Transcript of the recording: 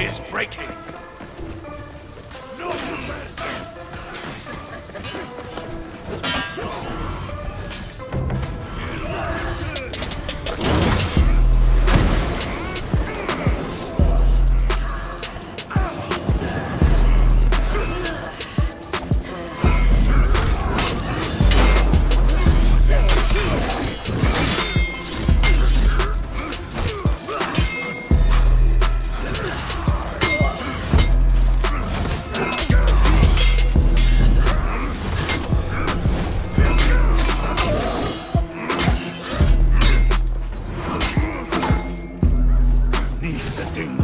is breaking. acting.